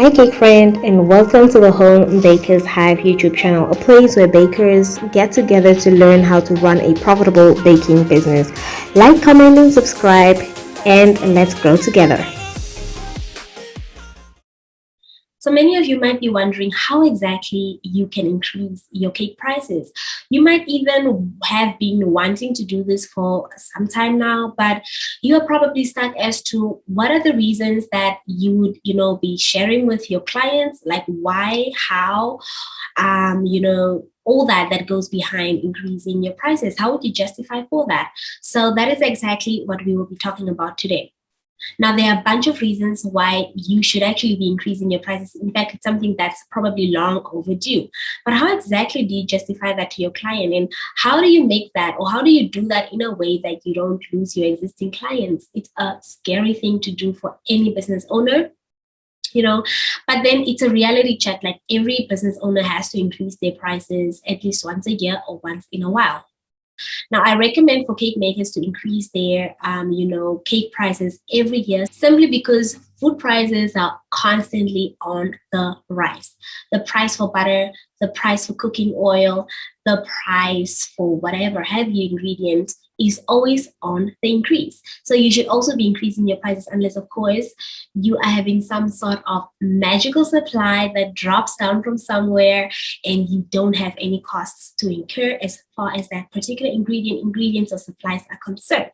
Hi cake friend and welcome to the Home Bakers Hive YouTube channel, a place where bakers get together to learn how to run a profitable baking business. Like, comment and subscribe and let's grow together. So many of you might be wondering how exactly you can increase your cake prices. You might even have been wanting to do this for some time now, but you are probably stuck as to what are the reasons that you would, you know, be sharing with your clients, like why, how, um, you know, all that that goes behind increasing your prices. How would you justify for that? So that is exactly what we will be talking about today. Now, there are a bunch of reasons why you should actually be increasing your prices. In fact, it's something that's probably long overdue. But how exactly do you justify that to your client? And how do you make that, or how do you do that in a way that you don't lose your existing clients? It's a scary thing to do for any business owner you know but then it's a reality check like every business owner has to increase their prices at least once a year or once in a while now, I recommend for cake makers to increase their, um, you know, cake prices every year simply because food prices are constantly on the rise. The price for butter, the price for cooking oil, the price for whatever heavy ingredient is always on the increase. So you should also be increasing your prices unless, of course, you are having some sort of magical supply that drops down from somewhere and you don't have any costs to incur as far as that particular ingredient, ingredients or supplies are concerned.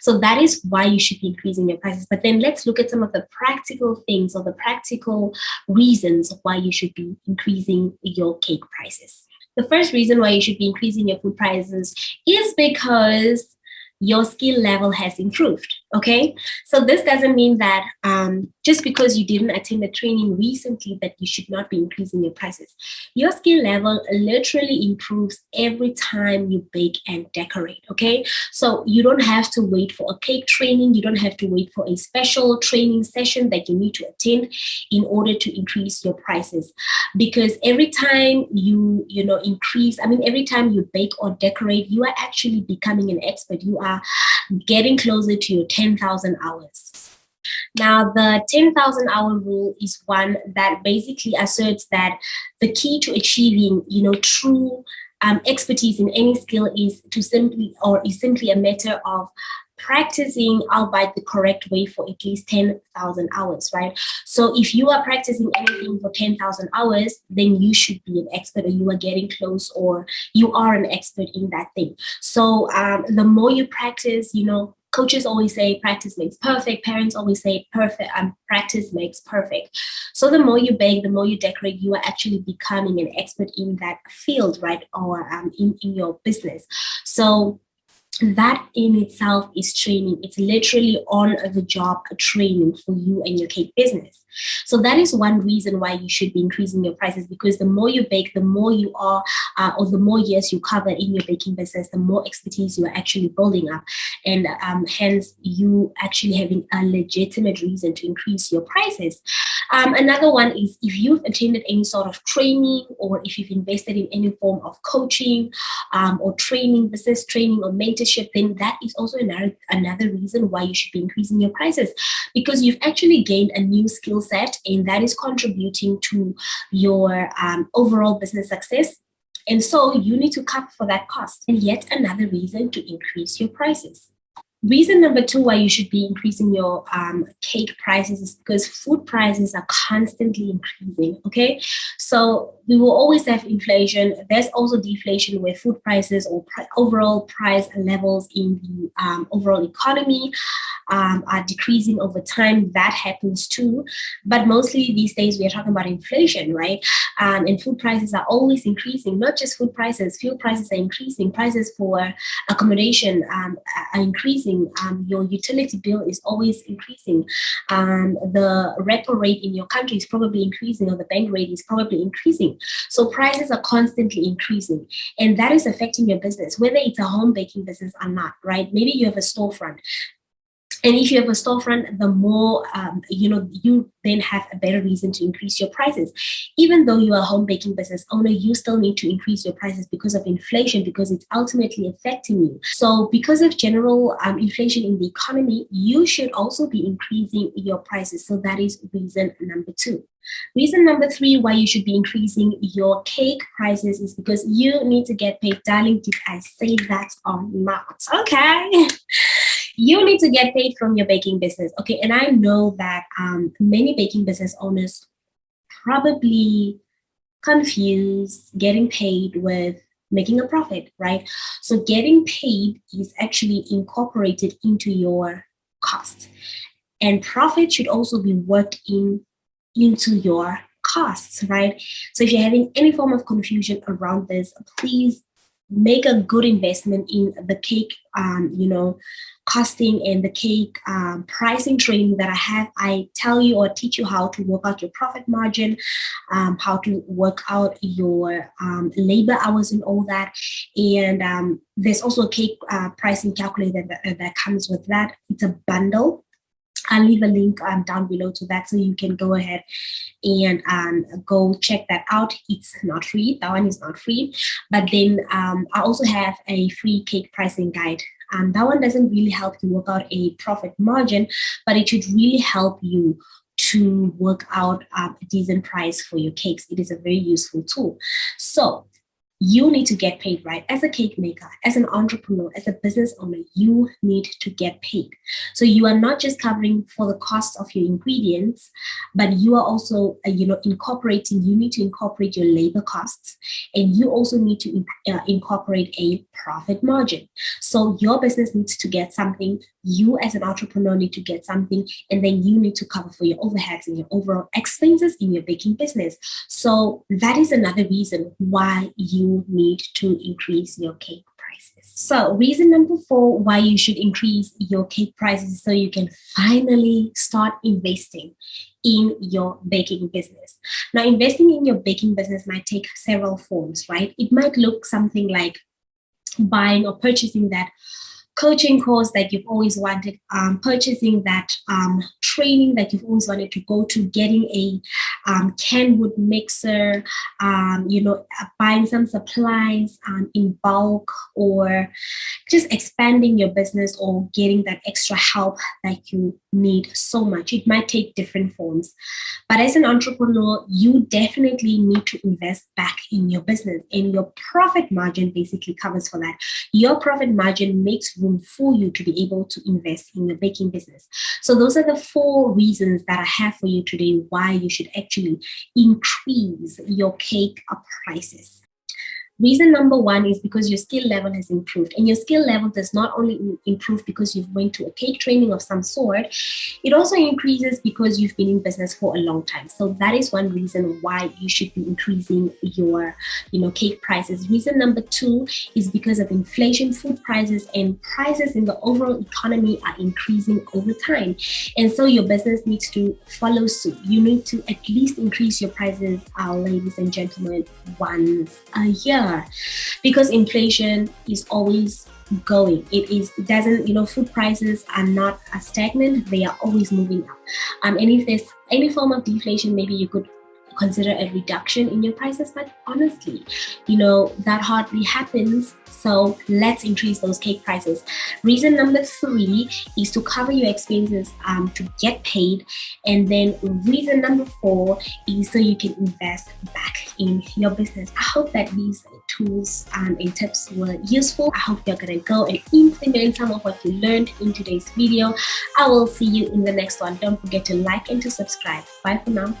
So that is why you should be increasing your prices. But then let's look at some of the practical things or the practical reasons why you should be increasing your cake prices. The first reason why you should be increasing your food prices is because your skill level has improved. Okay, so this doesn't mean that um, just because you didn't attend a training recently that you should not be increasing your prices. Your skill level literally improves every time you bake and decorate. Okay, so you don't have to wait for a cake training. You don't have to wait for a special training session that you need to attend in order to increase your prices. Because every time you you know increase, I mean every time you bake or decorate, you are actually becoming an expert. You are getting closer to your 10,000 hours. Now, the 10,000 hour rule is one that basically asserts that the key to achieving, you know, true um, expertise in any skill is to simply, or is simply a matter of practicing albeit the correct way for at least 10,000 hours, right? So if you are practicing anything for 10,000 hours, then you should be an expert or you are getting close or you are an expert in that thing. So um, the more you practice, you know, coaches always say practice makes perfect parents always say perfect um, practice makes perfect so the more you bake the more you decorate you are actually becoming an expert in that field right or um, in, in your business so that in itself is training. It's literally on the job training for you and your cake business. So that is one reason why you should be increasing your prices because the more you bake, the more you are, uh, or the more years you cover in your baking business, the more expertise you are actually building up. And um, hence you actually having a legitimate reason to increase your prices. Um, another one is if you've attended any sort of training or if you've invested in any form of coaching um, or training, business training or mentorship, then that is also another, another reason why you should be increasing your prices because you've actually gained a new skill set and that is contributing to your um, overall business success. And so you need to cover for that cost. And yet another reason to increase your prices. Reason number two why you should be increasing your um, cake prices is because food prices are constantly increasing. Okay, so we will always have inflation. There's also deflation where food prices or overall price levels in the um, overall economy um, are decreasing over time. That happens too. But mostly these days we are talking about inflation, right? Um, and food prices are always increasing, not just food prices, fuel prices are increasing, prices for accommodation um, are increasing, um, your utility bill is always increasing, um, the repo rate in your country is probably increasing or the bank rate is probably increasing. So prices are constantly increasing and that is affecting your business, whether it's a home baking business or not, right? Maybe you have a storefront and if you have a storefront, the more, um, you know, you then have a better reason to increase your prices. Even though you are a home baking business owner, you still need to increase your prices because of inflation, because it's ultimately affecting you. So because of general um, inflation in the economy, you should also be increasing your prices. So that is reason number two. Reason number three why you should be increasing your cake prices is because you need to get paid. Darling, did I say that or not? Okay. you need to get paid from your baking business. Okay. And I know that um, many baking business owners probably confuse getting paid with making a profit, right? So getting paid is actually incorporated into your cost. And profit should also be worked in into your costs, right? So if you're having any form of confusion around this, please make a good investment in the cake, um, you know, costing and the cake um, pricing training that I have. I tell you or teach you how to work out your profit margin, um, how to work out your um, labor hours and all that. And um, there's also a cake uh, pricing calculator that, that comes with that. It's a bundle I'll leave a link um, down below to that so you can go ahead and um, go check that out. It's not free. That one is not free. But then um, I also have a free cake pricing guide. Um, that one doesn't really help you work out a profit margin, but it should really help you to work out um, a decent price for your cakes. It is a very useful tool. So you need to get paid, right? As a cake maker, as an entrepreneur, as a business owner, you need to get paid. So you are not just covering for the cost of your ingredients, but you are also, uh, you know, incorporating, you need to incorporate your labor costs and you also need to uh, incorporate a profit margin. So your business needs to get something, you as an entrepreneur need to get something, and then you need to cover for your overheads and your overall expenses in your baking business. So that is another reason why you need to increase your cake prices. So reason number four why you should increase your cake prices so you can finally start investing in your baking business. Now, investing in your baking business might take several forms, right? It might look something like buying or purchasing that coaching course that you've always wanted, um, purchasing that um, training that you've always wanted to go to, getting a um, Kenwood mixer, um, you know, uh, buying some supplies um, in bulk or just expanding your business or getting that extra help that you need so much. It might take different forms. But as an entrepreneur, you definitely need to invest back in your business and your profit margin basically covers for that. Your profit margin makes room for you to be able to invest in your baking business. So those are the four reasons that I have for you today why you should actually increase your cake prices. Reason number one is because your skill level has improved and your skill level does not only improve because you've went to a cake training of some sort, it also increases because you've been in business for a long time. So that is one reason why you should be increasing your, you know, cake prices. Reason number two is because of inflation, food prices and prices in the overall economy are increasing over time. And so your business needs to follow suit. You need to at least increase your prices, uh, ladies and gentlemen, once a year because inflation is always going. It is it doesn't you know food prices are not stagnant. They are always moving up. Um and if there's any form of deflation maybe you could consider a reduction in your prices but honestly you know that hardly happens so let's increase those cake prices. Reason number three is to cover your expenses um, to get paid and then reason number four is so you can invest back in your business. I hope that these tools um, and tips were useful. I hope you're gonna go and implement some of what you learned in today's video. I will see you in the next one. Don't forget to like and to subscribe. Bye for now